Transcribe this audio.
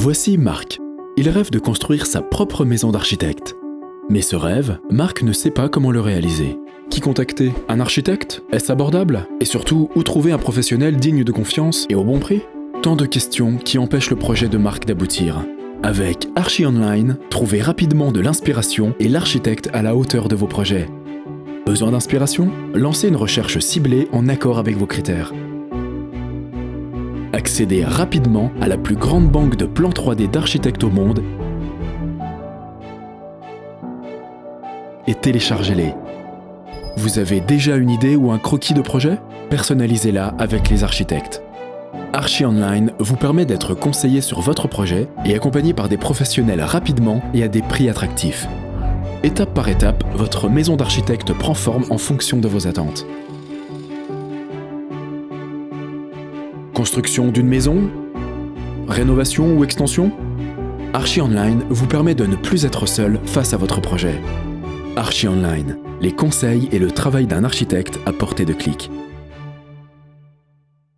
Voici Marc. Il rêve de construire sa propre maison d'architecte. Mais ce rêve, Marc ne sait pas comment le réaliser. Qui contacter? Un architecte? Est-ce abordable? Et surtout, où trouver un professionnel digne de confiance et au bon prix? Tant de questions qui empêchent le projet de Marc d'aboutir. Avec Archi Online, trouvez rapidement de l'inspiration et l'architecte à la hauteur de vos projets. Besoin d'inspiration? Lancez une recherche ciblée en accord avec vos critères. Accédez rapidement à la plus grande banque de plans 3D d'architectes au monde et téléchargez-les. Vous avez déjà une idée ou un croquis de projet? Personnalisez-la avec les architectes. Archi Online vous permet d'être conseillé sur votre projet et accompagné par des professionnels rapidement et à des prix attractifs. Étape par étape, votre maison d'architecte prend forme en fonction de vos attentes. Construction d'une maison? Rénovation ou extension? Archi Online vous permet de ne plus être seul face à votre projet. Archi Online, les conseils et le travail d'un architecte à portée de clic.